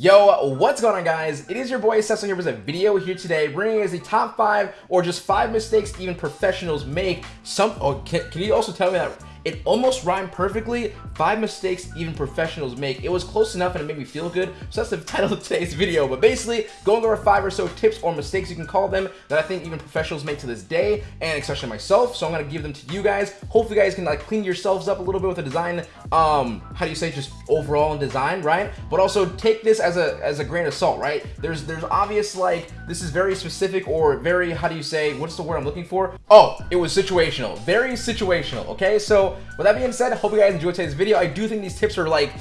Yo, what's going on guys? It is your boy Cecil here with a video here today bringing us the top five or just five mistakes even professionals make. Some, oh, can, can you also tell me that it almost rhymed perfectly. Five mistakes even professionals make. It was close enough and it made me feel good. So that's the title of today's video. But basically, going over five or so tips or mistakes you can call them that I think even professionals make to this day, and especially myself. So I'm gonna give them to you guys. Hopefully, you guys can like clean yourselves up a little bit with the design. Um, how do you say just overall in design, right? But also take this as a as a grain of salt, right? There's there's obvious like this is very specific or very how do you say what's the word I'm looking for? Oh, it was situational. Very situational. Okay, so with that being said, hope you guys enjoyed today's video. I do think these tips are like,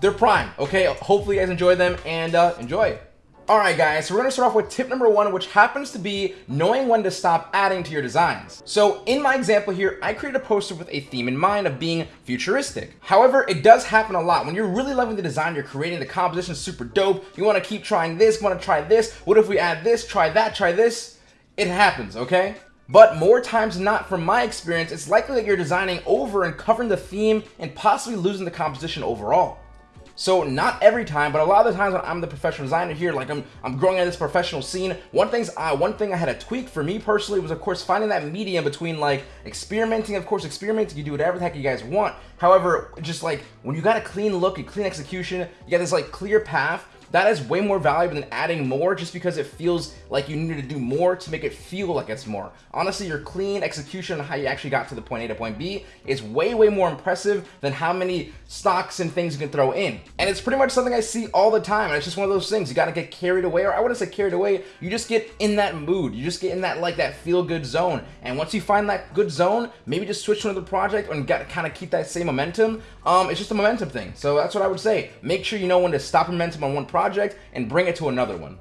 they're prime, okay? Hopefully you guys enjoy them and uh, enjoy. Alright guys, so we're gonna start off with tip number one, which happens to be knowing when to stop adding to your designs. So in my example here, I created a poster with a theme in mind of being futuristic. However, it does happen a lot. When you're really loving the design you're creating, the composition super dope, you wanna keep trying this, wanna try this, what if we add this, try that, try this? It happens, okay? But more times than not, from my experience, it's likely that you're designing over and covering the theme and possibly losing the composition overall. So not every time, but a lot of the times when I'm the professional designer here, like I'm I'm growing in this professional scene, one thing's I one thing I had a tweak for me personally was of course finding that medium between like experimenting, of course experimenting, you do whatever the heck you guys want. However, just like when you got a clean look, a clean execution, you got this like clear path that is way more valuable than adding more just because it feels like you need to do more to make it feel like it's more. Honestly, your clean execution on how you actually got to the point A to point B is way, way more impressive than how many stocks and things you can throw in. And it's pretty much something I see all the time. And it's just one of those things. You got to get carried away, or I wouldn't say carried away. You just get in that mood. You just get in that like that feel good zone. And once you find that good zone, maybe just switch to another project and get kind of keep that same momentum. Um, it's just a momentum thing. So that's what I would say. Make sure you know when to stop momentum on one project project and bring it to another one.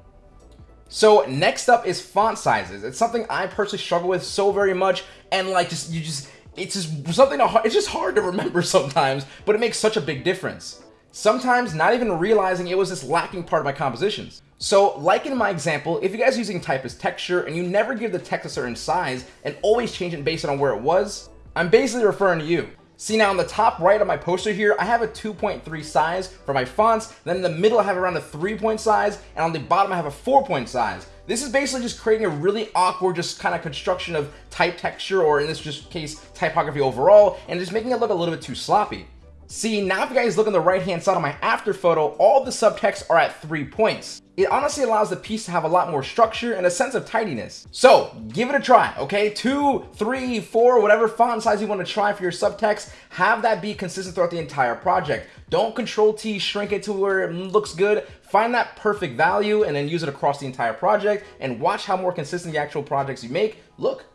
So next up is font sizes. It's something I personally struggle with so very much and like just you just it's just something it's just hard to remember sometimes, but it makes such a big difference. Sometimes not even realizing it was this lacking part of my compositions. So like in my example, if you guys are using type as texture and you never give the text a certain size and always change it based on where it was, I'm basically referring to you. See now on the top right of my poster here, I have a 2.3 size for my fonts. Then in the middle, I have around a three point size. And on the bottom, I have a four point size. This is basically just creating a really awkward, just kind of construction of type texture, or in this just case, typography overall, and just making it look a little bit too sloppy. See, now if you guys look on the right hand side of my after photo, all the subtexts are at three points. It honestly allows the piece to have a lot more structure and a sense of tidiness. So give it a try, okay? Two, three, four, whatever font size you want to try for your subtext, have that be consistent throughout the entire project. Don't control T, shrink it to where it looks good. Find that perfect value and then use it across the entire project and watch how more consistent the actual projects you make look.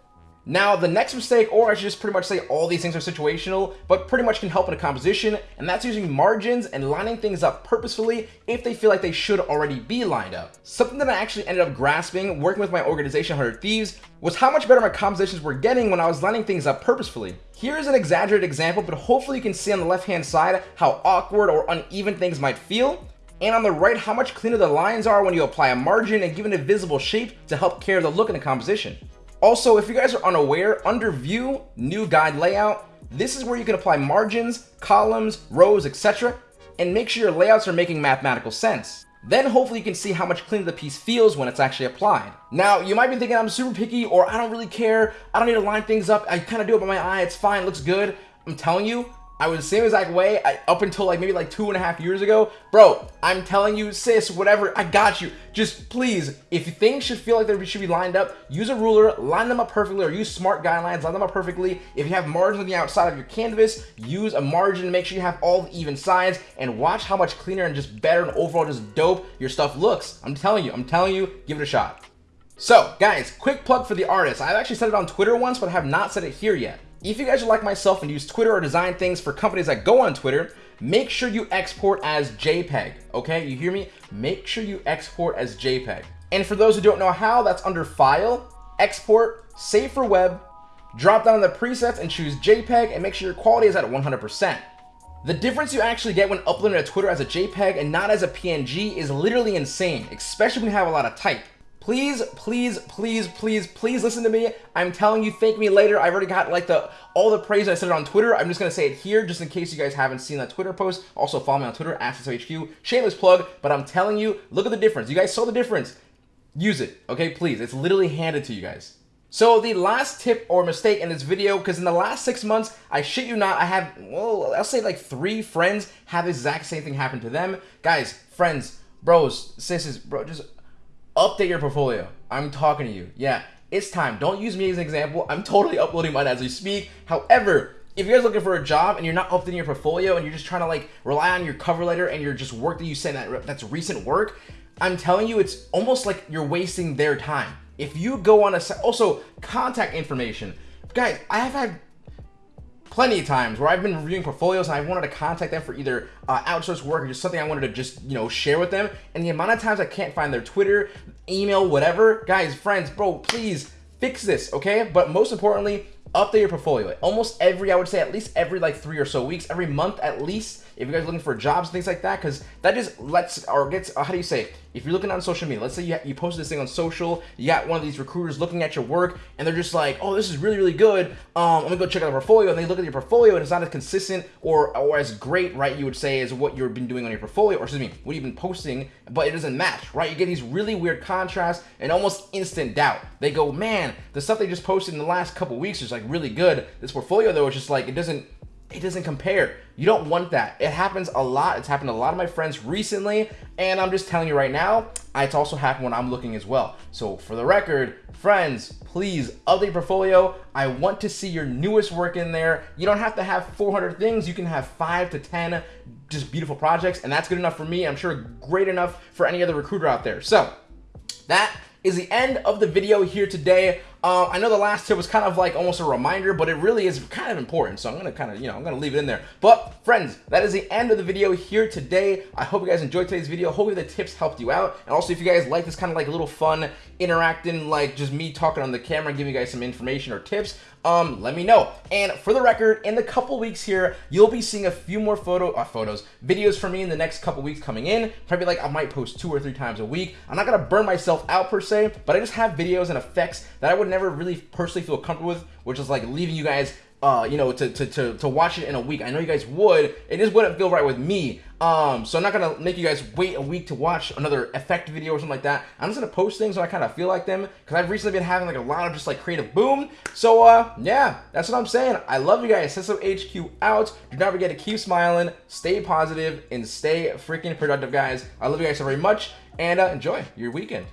Now, the next mistake, or I should just pretty much say all these things are situational, but pretty much can help in a composition, and that's using margins and lining things up purposefully if they feel like they should already be lined up. Something that I actually ended up grasping working with my organization 100 Thieves was how much better my compositions were getting when I was lining things up purposefully. Here's an exaggerated example, but hopefully you can see on the left hand side how awkward or uneven things might feel, and on the right how much cleaner the lines are when you apply a margin and give it a visible shape to help carry the look in the composition. Also, if you guys are unaware, under view, new guide layout, this is where you can apply margins, columns, rows, etc. and make sure your layouts are making mathematical sense. Then hopefully you can see how much cleaner the piece feels when it's actually applied. Now, you might be thinking I'm super picky or I don't really care. I don't need to line things up. I kind of do it by my eye. It's fine. It looks good. I'm telling you, I was the same exact way I, up until like maybe like two and a half years ago. Bro, I'm telling you, sis, whatever, I got you. Just please, if things should feel like they should be lined up, use a ruler, line them up perfectly, or use smart guidelines, line them up perfectly. If you have margins on the outside of your canvas, use a margin, make sure you have all the even sides, and watch how much cleaner and just better and overall just dope your stuff looks. I'm telling you, I'm telling you, give it a shot. So, guys, quick plug for the artist. I've actually said it on Twitter once, but I have not said it here yet. If you guys are like myself and use Twitter or design things for companies that go on Twitter, make sure you export as JPEG, okay? You hear me? Make sure you export as JPEG. And for those who don't know how, that's under File, Export, Save for Web, drop down the presets and choose JPEG and make sure your quality is at 100%. The difference you actually get when uploading to Twitter as a JPEG and not as a PNG is literally insane, especially when you have a lot of type. Please, please, please, please, please listen to me. I'm telling you, thank me later. I've already got like the all the praise I said it on Twitter. I'm just gonna say it here, just in case you guys haven't seen that Twitter post. Also follow me on Twitter, HQ. Shameless plug, but I'm telling you, look at the difference. You guys saw the difference. Use it, okay? Please. It's literally handed to you guys. So the last tip or mistake in this video, because in the last six months, I shit you not, I have, well, I'll say like three friends have the exact same thing happen to them. Guys, friends, bros, sisters, bro, just update your portfolio. I'm talking to you. Yeah, it's time. Don't use me as an example. I'm totally uploading mine as we speak. However, if you guys are looking for a job and you're not updating your portfolio and you're just trying to like rely on your cover letter and your just work that you send that that's recent work, I'm telling you, it's almost like you're wasting their time. If you go on a also contact information, guys, I have had plenty of times where I've been reviewing portfolios and I wanted to contact them for either uh, outsourced work or just something I wanted to just, you know, share with them. And the amount of times I can't find their Twitter, email, whatever, guys, friends, bro, please fix this, okay? But most importantly, update your portfolio. Almost every, I would say at least every like three or so weeks, every month at least, if you guys are looking for jobs, things like that, because that just lets, or gets, uh, how do you say, if you're looking on social media, let's say you, you posted this thing on social, you got one of these recruiters looking at your work, and they're just like, oh, this is really, really good, um, let me go check out the portfolio, and they look at your portfolio, and it's not as consistent or, or as great, right, you would say, as what you've been doing on your portfolio, or excuse me, what you've been posting, but it doesn't match, right? You get these really weird contrasts and almost instant doubt. They go, man, the stuff they just posted in the last couple weeks is like really good. This portfolio, though, is just like, it doesn't it doesn't compare. You don't want that. It happens a lot. It's happened to a lot of my friends recently, and I'm just telling you right now, it's also happened when I'm looking as well. So for the record, friends, please update portfolio. I want to see your newest work in there. You don't have to have 400 things. You can have five to 10 just beautiful projects, and that's good enough for me. I'm sure great enough for any other recruiter out there. So that is the end of the video here today. Uh, I know the last tip was kind of like almost a reminder, but it really is kind of important. So I'm going to kind of, you know, I'm going to leave it in there. But friends, that is the end of the video here today. I hope you guys enjoyed today's video. Hopefully the tips helped you out. And also if you guys like this kind of like little fun interacting, like just me talking on the camera, giving you guys some information or tips, um, let me know. And for the record, in the couple weeks here, you'll be seeing a few more photo uh, photos, videos from me in the next couple weeks coming in. Probably like I might post two or three times a week. I'm not gonna burn myself out per se, but I just have videos and effects that I would never really personally feel comfortable with, which is like leaving you guys uh, you know, to, to, to, to watch it in a week. I know you guys would. It just wouldn't feel right with me. Um, so I'm not gonna make you guys wait a week to watch another effect video or something like that. I'm just gonna post things when I kind of feel like them because I've recently been having like a lot of just like creative boom. So uh, yeah, that's what I'm saying. I love you guys. Sesso HQ out. Do not forget to keep smiling, stay positive, and stay freaking productive, guys. I love you guys so very much, and uh, enjoy your weekend.